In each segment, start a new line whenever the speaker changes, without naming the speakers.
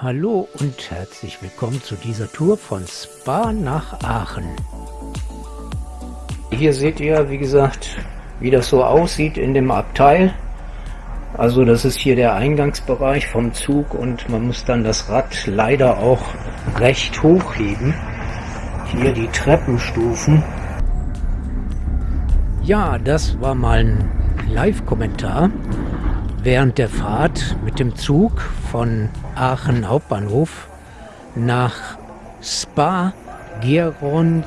Hallo und herzlich willkommen zu dieser Tour von Spa nach Aachen. Hier seht ihr, wie gesagt, wie das so aussieht in dem Abteil. Also das ist hier der Eingangsbereich vom Zug und man muss dann das Rad leider auch recht hochheben. Hier die Treppenstufen. Ja, das war mal ein Live-Kommentar während der Fahrt mit dem Zug von Aachen Hauptbahnhof nach Spa Geronterere.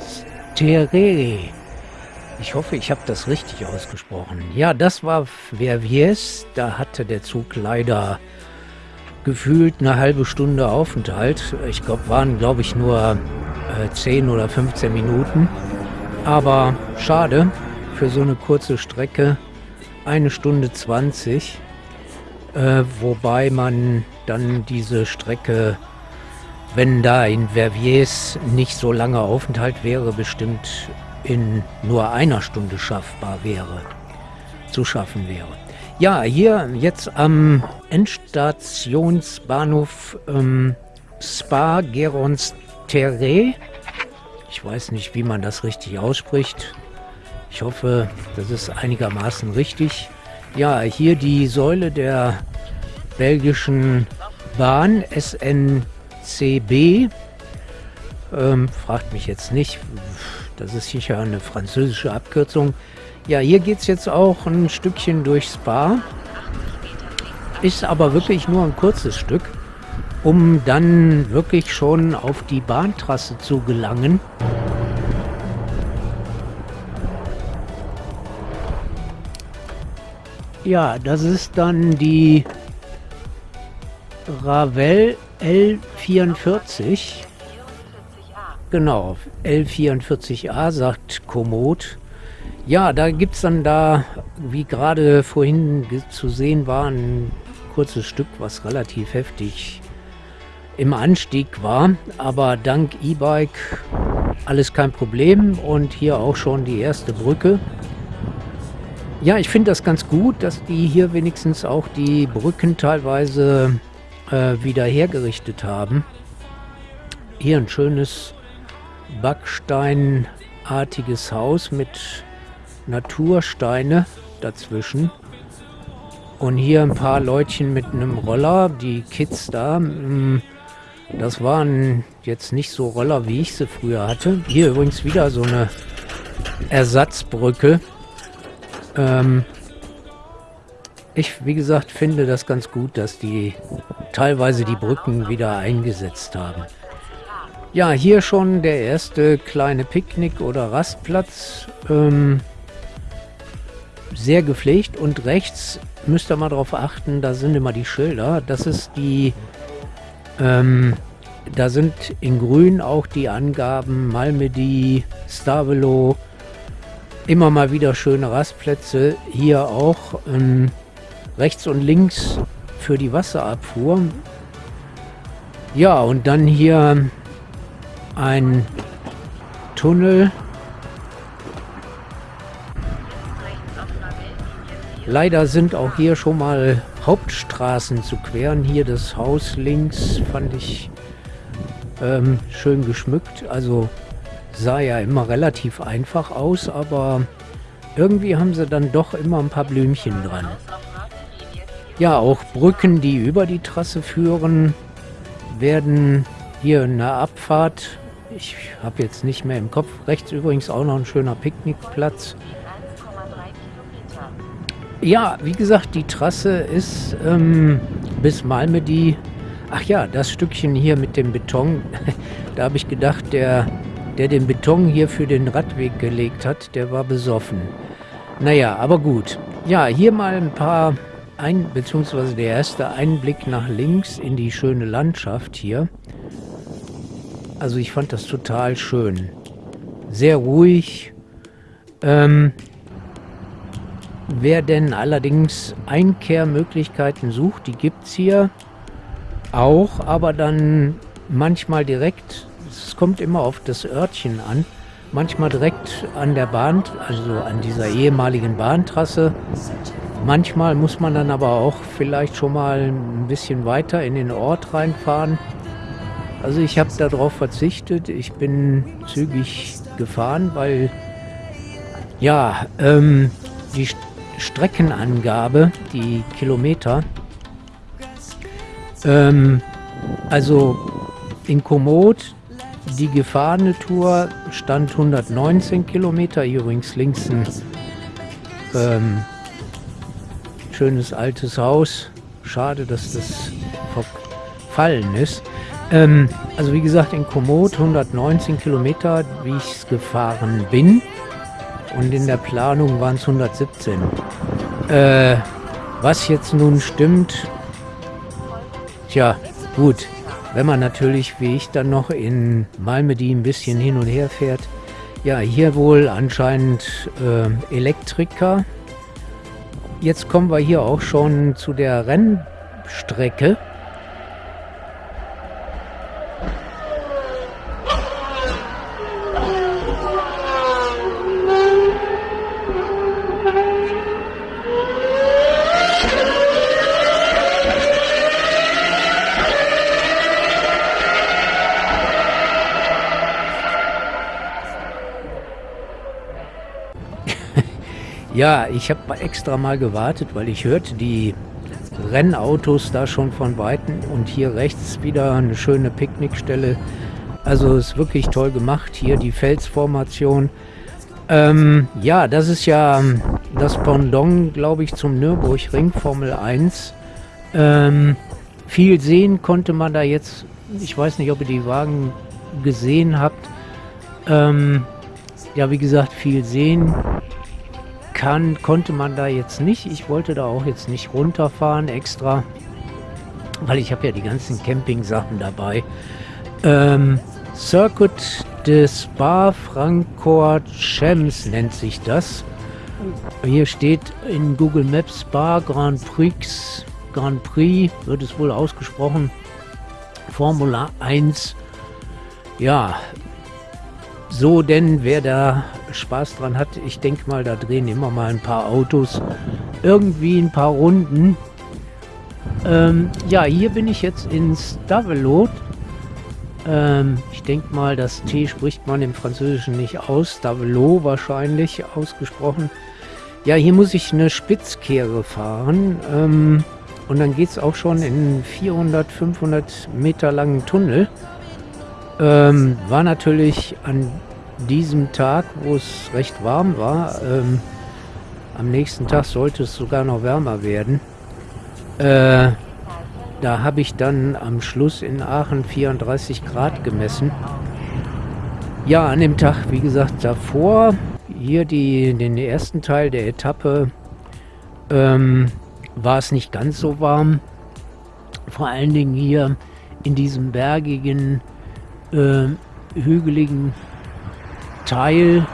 Ich hoffe, ich habe das richtig ausgesprochen. Ja, das war Verviers. Da hatte der Zug leider gefühlt eine halbe Stunde Aufenthalt. Ich glaube, waren, glaube ich, nur äh, 10 oder 15 Minuten. Aber schade, für so eine kurze Strecke eine Stunde 20. Äh, wobei man dann diese Strecke, wenn da in Verviers nicht so lange Aufenthalt wäre, bestimmt in nur einer Stunde schaffbar wäre, zu schaffen wäre. Ja, hier jetzt am Endstationsbahnhof ähm, Spa Gerons Terre. Ich weiß nicht, wie man das richtig ausspricht. Ich hoffe, das ist einigermaßen richtig. Ja, hier die Säule der belgischen Bahn SNCB. Ähm, fragt mich jetzt nicht, das ist sicher eine französische Abkürzung. Ja, hier geht es jetzt auch ein Stückchen durch Spa. Ist aber wirklich nur ein kurzes Stück, um dann wirklich schon auf die Bahntrasse zu gelangen. Ja, das ist dann die Ravel L44. Genau, L44A sagt Komoot. Ja, da gibt es dann da, wie gerade vorhin zu sehen war, ein kurzes Stück, was relativ heftig im Anstieg war. Aber dank E-Bike alles kein Problem und hier auch schon die erste Brücke. Ja, ich finde das ganz gut, dass die hier wenigstens auch die Brücken teilweise äh, wieder hergerichtet haben. Hier ein schönes Backsteinartiges Haus mit Natursteine dazwischen. Und hier ein paar Leutchen mit einem Roller, die Kids da. Mm, das waren jetzt nicht so Roller, wie ich sie früher hatte. Hier übrigens wieder so eine Ersatzbrücke ähm, ich, wie gesagt, finde das ganz gut, dass die teilweise die Brücken wieder eingesetzt haben. Ja, hier schon der erste kleine Picknick- oder Rastplatz. Ähm, sehr gepflegt und rechts müsst ihr mal darauf achten, da sind immer die Schilder. Das ist die, ähm, da sind in grün auch die Angaben Malmedy, Stavelo, immer mal wieder schöne Rastplätze. Hier auch ähm, rechts und links für die Wasserabfuhr. Ja, und dann hier ein Tunnel. Leider sind auch hier schon mal Hauptstraßen zu queren. Hier das Haus links fand ich ähm, schön geschmückt. Also sah ja immer relativ einfach aus, aber irgendwie haben sie dann doch immer ein paar Blümchen dran. Ja, auch Brücken, die über die Trasse führen, werden hier in der Abfahrt, ich habe jetzt nicht mehr im Kopf, rechts übrigens auch noch ein schöner Picknickplatz. Ja, wie gesagt, die Trasse ist ähm, bis Malmedy. Ach ja, das Stückchen hier mit dem Beton, da habe ich gedacht, der der den Beton hier für den Radweg gelegt hat, der war besoffen. Naja, aber gut. Ja, hier mal ein paar, ein, beziehungsweise der erste Einblick nach links in die schöne Landschaft hier. Also ich fand das total schön. Sehr ruhig. Ähm, wer denn allerdings Einkehrmöglichkeiten sucht, die gibt es hier auch, aber dann manchmal direkt es kommt immer auf das Örtchen an. Manchmal direkt an der Bahn, also an dieser ehemaligen Bahntrasse. Manchmal muss man dann aber auch vielleicht schon mal ein bisschen weiter in den Ort reinfahren. Also ich habe darauf verzichtet. Ich bin zügig gefahren, weil ja, ähm, die Streckenangabe, die Kilometer, ähm, also in Komoot, die gefahrene Tour stand 119 Kilometer, übrigens links ein ähm, schönes altes Haus. Schade, dass das verfallen ist. Ähm, also wie gesagt, in Komoot 119 Kilometer, wie ich es gefahren bin. Und in der Planung waren es 117. Äh, was jetzt nun stimmt, tja, gut. Wenn man natürlich, wie ich, dann noch in Malmedy ein bisschen hin und her fährt. Ja, hier wohl anscheinend äh, Elektriker. Jetzt kommen wir hier auch schon zu der Rennstrecke. Ja, ich habe extra mal gewartet, weil ich hörte die Rennautos da schon von Weitem und hier rechts wieder eine schöne Picknickstelle. Also ist wirklich toll gemacht. Hier die Felsformation. Ähm, ja, das ist ja das Pendant, glaube ich, zum Nürburgring Formel 1. Ähm, viel sehen konnte man da jetzt. Ich weiß nicht, ob ihr die Wagen gesehen habt. Ähm, ja, wie gesagt, viel sehen kann, konnte man da jetzt nicht. Ich wollte da auch jetzt nicht runterfahren extra, weil ich habe ja die ganzen Camping-Sachen dabei. Ähm, Circuit des Spa Francorchamps nennt sich das. Hier steht in Google Maps Spa Grand Prix, Grand Prix wird es wohl ausgesprochen. Formula 1. Ja, so denn wer da Spaß dran hat, ich denke mal, da drehen immer mal ein paar Autos irgendwie ein paar Runden. Ähm, ja, hier bin ich jetzt in Stavelot. Ähm, ich denke mal, das T spricht man im Französischen nicht aus. Stavelot wahrscheinlich ausgesprochen. Ja, hier muss ich eine Spitzkehre fahren. Ähm, und dann geht es auch schon in 400, 500 Meter langen Tunnel. Ähm, war natürlich an diesem Tag, wo es recht warm war, ähm, am nächsten Tag sollte es sogar noch wärmer werden. Äh, da habe ich dann am Schluss in Aachen 34 Grad gemessen. Ja, an dem Tag, wie gesagt, davor, hier die, den ersten Teil der Etappe, ähm, war es nicht ganz so warm. Vor allen Dingen hier in diesem bergigen, äh, hügeligen Teil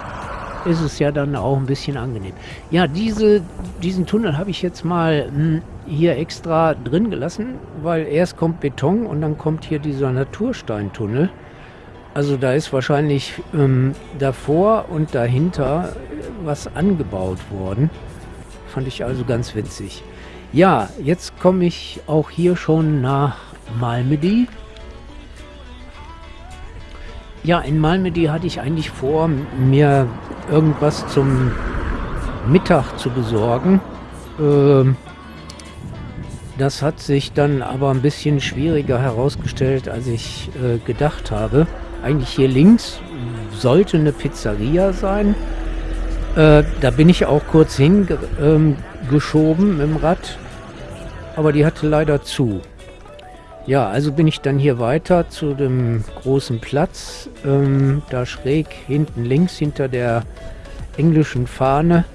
ist es ja dann auch ein bisschen angenehm. Ja, diese, diesen Tunnel habe ich jetzt mal hm, hier extra drin gelassen, weil erst kommt Beton und dann kommt hier dieser Natursteintunnel. Also da ist wahrscheinlich ähm, davor und dahinter was angebaut worden. Fand ich also ganz witzig. Ja, jetzt komme ich auch hier schon nach Malmedy. Ja, in Malmedy hatte ich eigentlich vor, mir irgendwas zum Mittag zu besorgen. Ähm, das hat sich dann aber ein bisschen schwieriger herausgestellt, als ich äh, gedacht habe. Eigentlich hier links sollte eine Pizzeria sein. Äh, da bin ich auch kurz hingeschoben ähm, dem Rad, aber die hatte leider zu. Ja, also bin ich dann hier weiter zu dem großen Platz, ähm, da schräg hinten links hinter der englischen Fahne.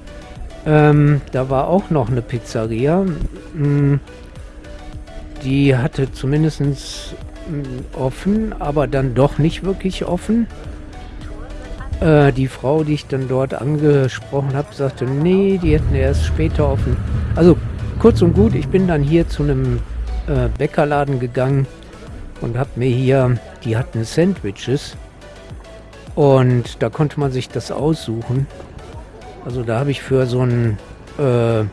Ähm, da war auch noch eine Pizzeria. Ähm, die hatte zumindest mm, offen, aber dann doch nicht wirklich offen. Äh, die Frau, die ich dann dort angesprochen habe, sagte, nee, die hätten erst später offen. Also kurz und gut, ich bin dann hier zu einem äh, Bäckerladen gegangen und habe mir hier, die hatten Sandwiches und da konnte man sich das aussuchen. Also da habe ich für so ein äh,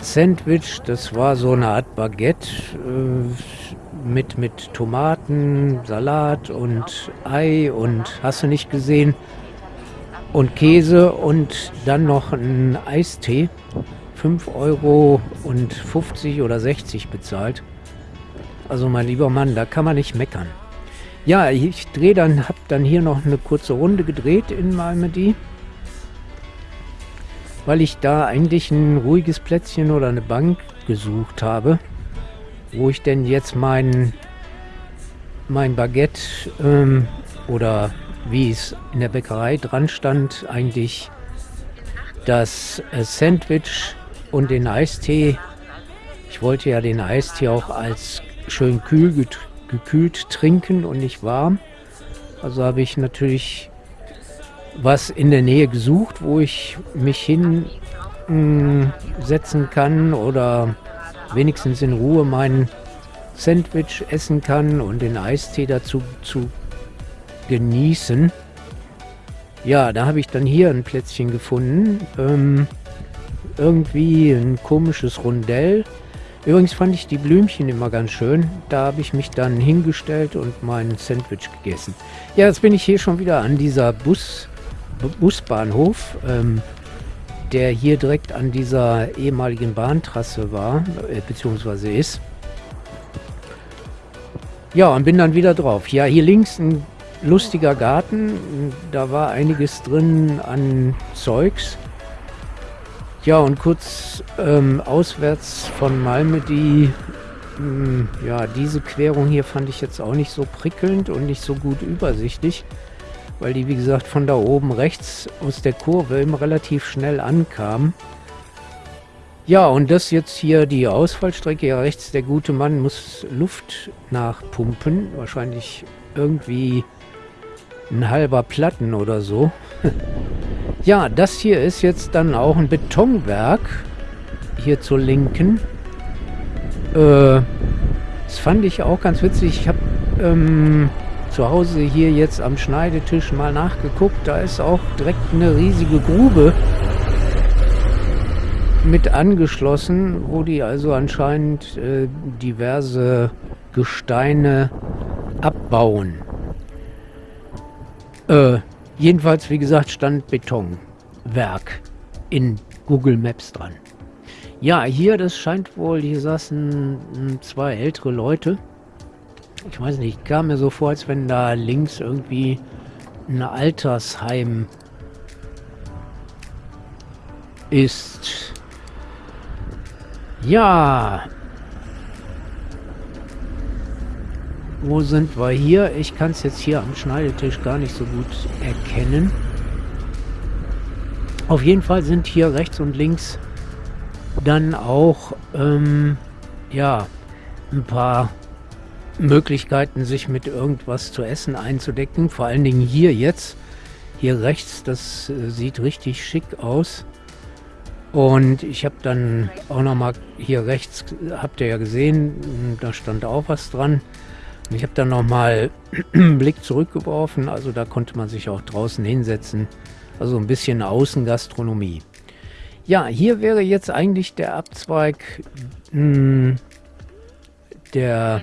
Sandwich, das war so eine Art Baguette äh, mit, mit Tomaten, Salat und Ei und hast du nicht gesehen und Käse und dann noch ein Eistee. 5 Euro und 50 oder 60 bezahlt. Also mein lieber Mann, da kann man nicht meckern. Ja, ich drehe dann, habe dann hier noch eine kurze Runde gedreht in Malmedy, weil ich da eigentlich ein ruhiges Plätzchen oder eine Bank gesucht habe, wo ich denn jetzt mein, mein Baguette ähm, oder wie es in der Bäckerei dran stand, eigentlich das äh, Sandwich und den Eistee. Ich wollte ja den Eistee auch als schön kühl gekühlt trinken und nicht warm. Also habe ich natürlich was in der Nähe gesucht, wo ich mich hinsetzen mm, kann oder wenigstens in Ruhe mein Sandwich essen kann und den Eistee dazu zu genießen. Ja, da habe ich dann hier ein Plätzchen gefunden. Ähm, irgendwie ein komisches Rundell. Übrigens fand ich die Blümchen immer ganz schön. Da habe ich mich dann hingestellt und mein Sandwich gegessen. Ja, jetzt bin ich hier schon wieder an dieser Bus, Busbahnhof, ähm, der hier direkt an dieser ehemaligen Bahntrasse war, äh, beziehungsweise ist. Ja, und bin dann wieder drauf. Ja, hier links ein lustiger Garten. Da war einiges drin an Zeugs. Ja, und kurz ähm, auswärts von Malmö, die, mh, hm, ja, diese Querung hier fand ich jetzt auch nicht so prickelnd und nicht so gut übersichtlich, weil die, wie gesagt, von da oben rechts aus der Kurve immer relativ schnell ankam. Ja, und das jetzt hier die Ausfallstrecke. Ja, rechts der gute Mann muss Luft nachpumpen. Wahrscheinlich irgendwie ein halber Platten oder so. Ja, das hier ist jetzt dann auch ein Betonwerk. Hier zur Linken. Äh, das fand ich auch ganz witzig. Ich habe ähm, zu Hause hier jetzt am Schneidetisch mal nachgeguckt. Da ist auch direkt eine riesige Grube mit angeschlossen, wo die also anscheinend äh, diverse Gesteine abbauen. Äh, Jedenfalls, wie gesagt, stand Betonwerk in Google Maps dran. Ja, hier, das scheint wohl, hier saßen hm, zwei ältere Leute. Ich weiß nicht, kam mir so vor, als wenn da links irgendwie ein Altersheim ist. Ja, Wo sind wir hier? Ich kann es jetzt hier am Schneidetisch gar nicht so gut erkennen. Auf jeden Fall sind hier rechts und links dann auch, ähm, ja, ein paar Möglichkeiten, sich mit irgendwas zu essen einzudecken. Vor allen Dingen hier jetzt. Hier rechts, das äh, sieht richtig schick aus. Und ich habe dann auch noch mal hier rechts, habt ihr ja gesehen, da stand auch was dran. Ich habe dann nochmal einen Blick zurückgeworfen, also da konnte man sich auch draußen hinsetzen. Also ein bisschen Außengastronomie. Ja, hier wäre jetzt eigentlich der Abzweig mh, hm, der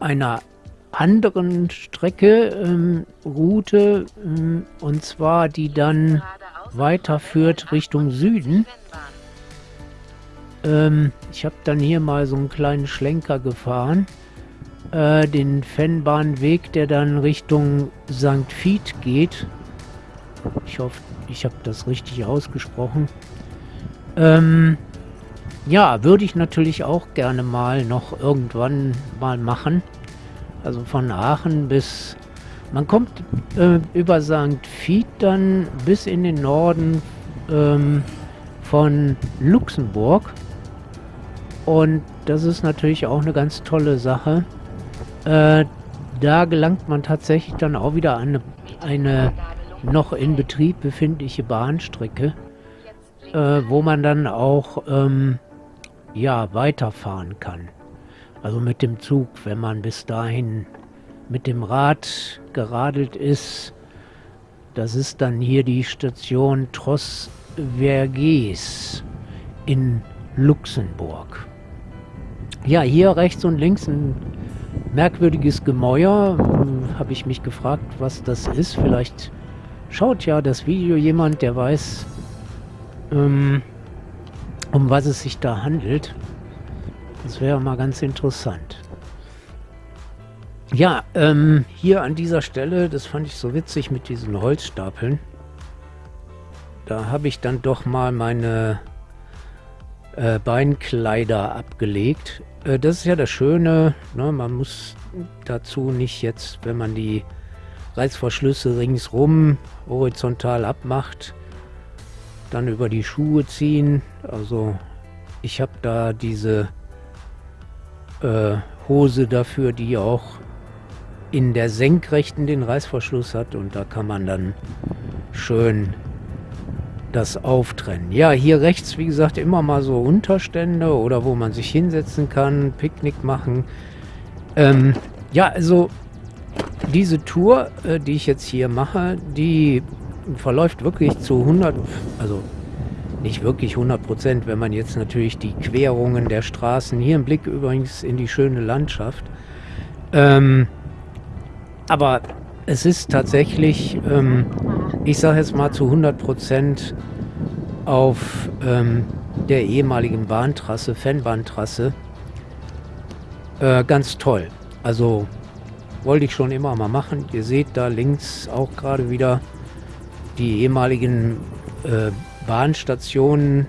einer anderen Strecke, ähm, Route, ähm, und zwar die dann weiterführt Richtung Süden. Ähm, ich habe dann hier mal so einen kleinen Schlenker gefahren. Äh, den Fennbahnweg, der dann Richtung St. Fied geht. Ich hoffe, ich habe das richtig ausgesprochen. Ähm, ja, würde ich natürlich auch gerne mal noch irgendwann mal machen. Also von Aachen bis... Man kommt äh, über St. Fied dann bis in den Norden ähm, von Luxemburg. Und das ist natürlich auch eine ganz tolle Sache. Äh, da gelangt man tatsächlich dann auch wieder an eine, eine noch in Betrieb befindliche Bahnstrecke, äh, wo man dann auch ähm, ja, weiterfahren kann. Also mit dem Zug, wenn man bis dahin mit dem Rad geradelt ist. Das ist dann hier die Station Tross Vergès in Luxemburg. Ja, hier rechts und links ein merkwürdiges Gemäuer. Hm, Habe ich mich gefragt, was das ist. Vielleicht schaut ja das Video jemand, der weiß, ähm, um was es sich da handelt. Das wäre mal ganz interessant. Ja, ähm, hier an dieser Stelle, das fand ich so witzig mit diesen Holzstapeln. Da habe ich dann doch mal meine äh, Beinkleider abgelegt. Äh, das ist ja das Schöne, ne? man muss dazu nicht jetzt, wenn man die Reißverschlüsse ringsrum horizontal abmacht, dann über die Schuhe ziehen. Also ich habe da diese äh, Hose dafür, die auch in der Senkrechten den Reißverschluss hat und da kann man dann schön das auftrennen. Ja, hier rechts, wie gesagt, immer mal so Unterstände oder wo man sich hinsetzen kann, Picknick machen. Ähm, ja, also diese Tour, äh, die ich jetzt hier mache, die verläuft wirklich zu 100, also nicht wirklich 100 Prozent, wenn man jetzt natürlich die Querungen der Straßen, hier ein Blick übrigens in die schöne Landschaft, ähm, aber es ist tatsächlich, ähm, ich sage jetzt mal zu 100 Prozent auf ähm, der ehemaligen Bahntrasse, Fanbahntrasse, äh, ganz toll. Also wollte ich schon immer mal machen. Ihr seht da links auch gerade wieder die ehemaligen äh, Bahnstationen.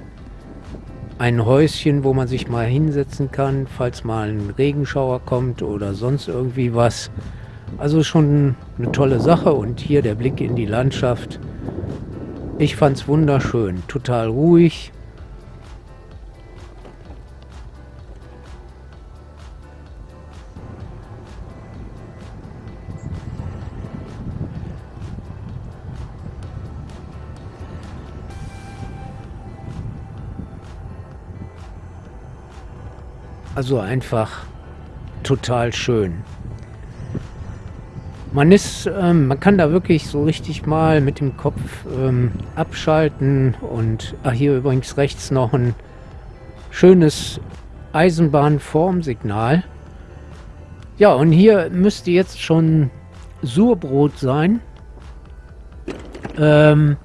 Ein Häuschen, wo man sich mal hinsetzen kann, falls mal ein Regenschauer kommt oder sonst irgendwie was. Also schon eine tolle Sache und hier der Blick in die Landschaft. Ich fand es wunderschön, total ruhig. Also einfach total schön. Man ist, ähm, man kann da wirklich so richtig mal mit dem Kopf ähm, abschalten und ach, hier übrigens rechts noch ein schönes Eisenbahnformsignal. Ja, und hier müsste jetzt schon Surbrot sein. Ähm,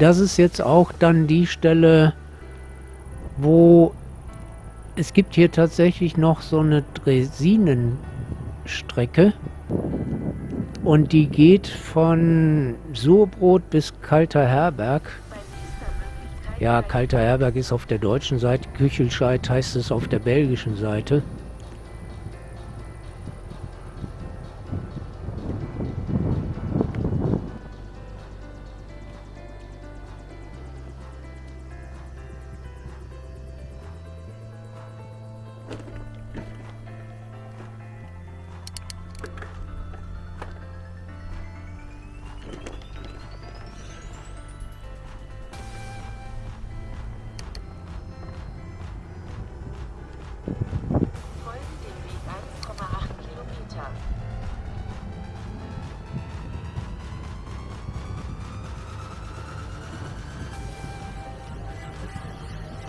das ist jetzt auch dann die Stelle, wo es gibt hier tatsächlich noch so eine Dresinenstrecke. Und die geht von Surbrot bis Kalter Herberg. Ja, Kalter Herberg ist auf der deutschen Seite, Küchelscheid heißt es auf der belgischen Seite.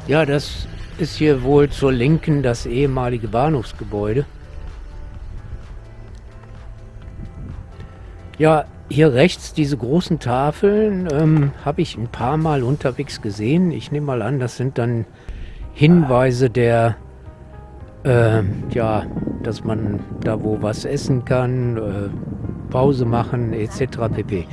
Ja, das ist hier wohl zur Linken das ehemalige Bahnhofsgebäude. Ja, hier rechts diese großen Tafeln ähm, habe ich ein paar Mal unterwegs gesehen. Ich nehme mal an, das sind dann Hinweise der, äh, ja, dass man da wo was essen kann, äh, Pause machen etc. pp.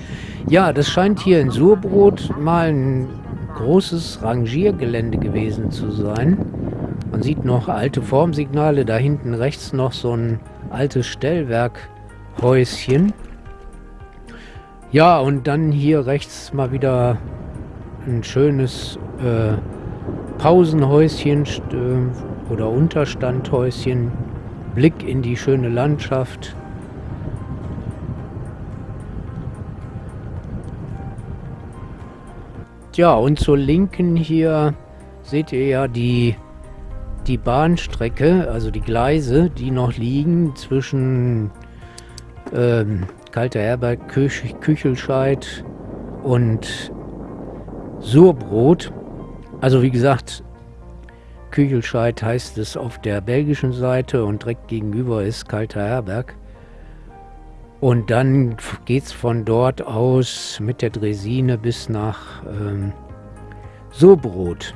Ja, das scheint hier in Surbrot mal ein großes Rangiergelände gewesen zu sein. Man sieht noch alte Formsignale, da hinten rechts noch so ein altes Stellwerkhäuschen. Ja, und dann hier rechts mal wieder ein schönes äh, Pausenhäuschen äh, oder Unterstandhäuschen. Blick in die schöne Landschaft. Ja, und zur Linken hier seht ihr ja die, die Bahnstrecke, also die Gleise, die noch liegen zwischen ähm, Kalter Herberg, Küch Küchelscheid und Surbrot. Also wie gesagt, Küchelscheid heißt es auf der belgischen Seite und direkt gegenüber ist Kalter Herberg. Und dann geht es von dort aus mit der Dresine bis nach ähm, Surbrot.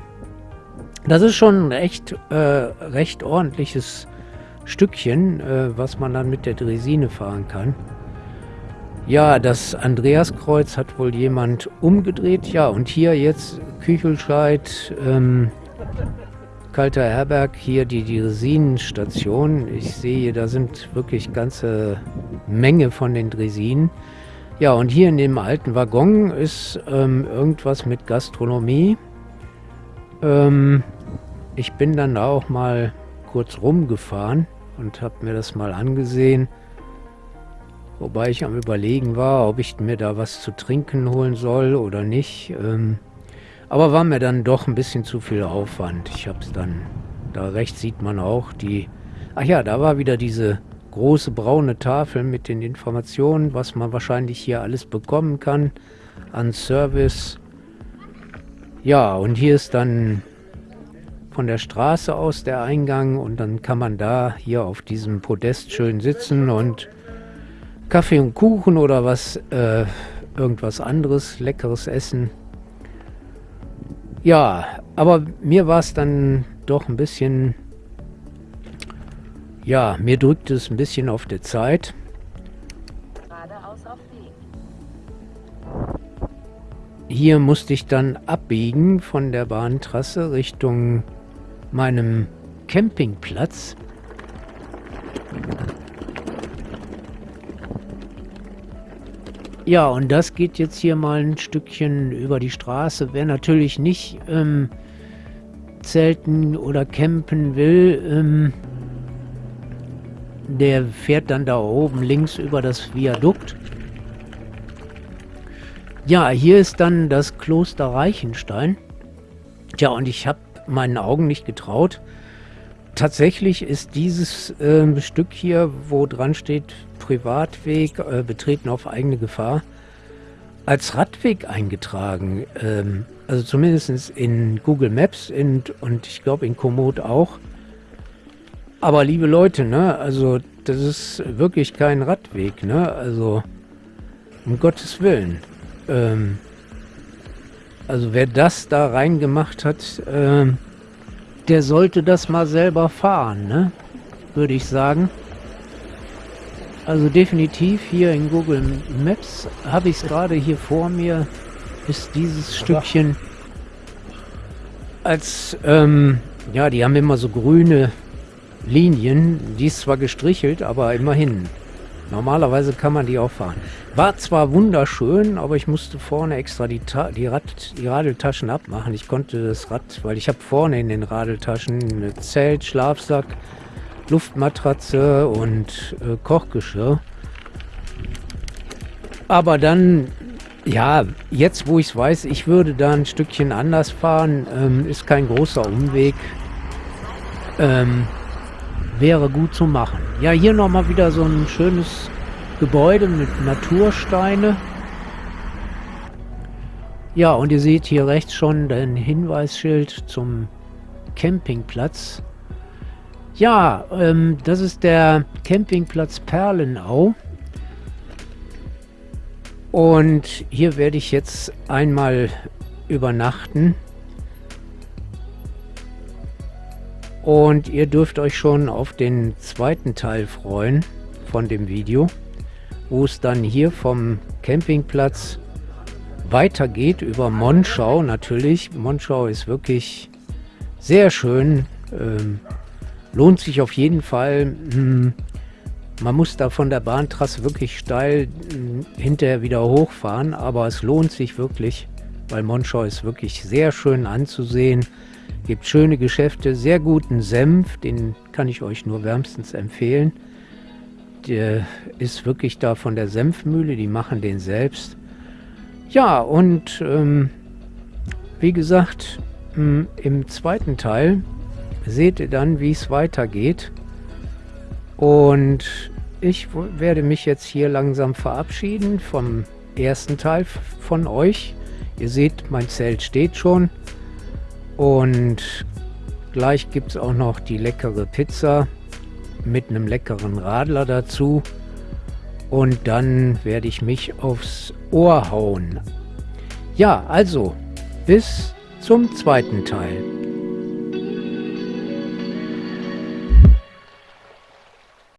Das ist schon ein echt äh, recht ordentliches Stückchen, äh, was man dann mit der Dresine fahren kann. Ja, das Andreaskreuz hat wohl jemand umgedreht. Ja, und hier jetzt Küchelscheid, ähm, Kalter Herberg, hier die Dresinenstation. Ich sehe, da sind wirklich ganze Menge von den Dresinen. Ja, und hier in dem alten Waggon ist ähm, irgendwas mit Gastronomie. Ähm, ich bin dann da auch mal kurz rumgefahren und habe mir das mal angesehen. Wobei ich am überlegen war, ob ich mir da was zu trinken holen soll oder nicht. Ähm, aber war mir dann doch ein bisschen zu viel Aufwand. Ich habe es dann, da rechts sieht man auch die, ach ja, da war wieder diese große braune Tafel mit den Informationen, was man wahrscheinlich hier alles bekommen kann an Service. Ja, und hier ist dann von der Straße aus der Eingang und dann kann man da hier auf diesem Podest schön sitzen und Kaffee und Kuchen oder was, äh, irgendwas anderes, leckeres essen. Ja, aber mir war es dann doch ein bisschen, ja, mir drückt es ein bisschen auf der Zeit. Hier musste ich dann abbiegen von der Bahntrasse Richtung meinem Campingplatz. Ja, und das geht jetzt hier mal ein Stückchen über die Straße. Wer natürlich nicht ähm, zelten oder campen will, ähm, der fährt dann da oben links über das Viadukt. Ja, hier ist dann das Kloster Reichenstein. Tja, und ich habe meinen Augen nicht getraut. Tatsächlich ist dieses äh, Stück hier, wo dran steht Privatweg, äh, betreten auf eigene Gefahr, als Radweg eingetragen. Ähm, also zumindest in Google Maps in, und ich glaube in Komoot auch. Aber liebe Leute, ne, also das ist wirklich kein Radweg, ne, also um Gottes Willen. Ähm, also wer das da reingemacht hat, ähm, der sollte das mal selber fahren, ne? Würde ich sagen. Also definitiv hier in Google Maps habe ich es gerade hier vor mir, ist dieses Stückchen als, ähm, ja, die haben immer so grüne Linien, die ist zwar gestrichelt, aber immerhin. Normalerweise kann man die auch fahren. War zwar wunderschön, aber ich musste vorne extra die, Ta die, Rad die Radeltaschen abmachen. Ich konnte das Rad, weil ich habe vorne in den Radeltaschen ein Zelt, Schlafsack, Luftmatratze und äh, Kochgeschirr. Aber dann, ja, jetzt wo ich es weiß, ich würde da ein Stückchen anders fahren, ähm, ist kein großer Umweg. Ähm, wäre gut zu machen. Ja, hier nochmal wieder so ein schönes Gebäude mit Natursteine. Ja, und ihr seht hier rechts schon den Hinweisschild zum Campingplatz. Ja, ähm, das ist der Campingplatz Perlenau. Und hier werde ich jetzt einmal übernachten. Und ihr dürft euch schon auf den zweiten Teil freuen von dem Video, wo es dann hier vom Campingplatz weitergeht über Monschau natürlich. Monschau ist wirklich sehr schön, ähm, lohnt sich auf jeden Fall. Hm, man muss da von der Bahntrasse wirklich steil hm, hinterher wieder hochfahren, aber es lohnt sich wirklich, weil Monschau ist wirklich sehr schön anzusehen. Gibt schöne Geschäfte, sehr guten Senf, den kann ich euch nur wärmstens empfehlen. Der ist wirklich da von der Senfmühle, die machen den selbst. Ja, und ähm, wie gesagt, hm, im zweiten Teil seht ihr dann, wie es weitergeht. Und ich werde mich jetzt hier langsam verabschieden vom ersten Teil von euch. Ihr seht, mein Zelt steht schon. Und gleich gibt es auch noch die leckere Pizza mit einem leckeren Radler dazu. Und dann werde ich mich aufs Ohr hauen. Ja, also bis zum zweiten Teil.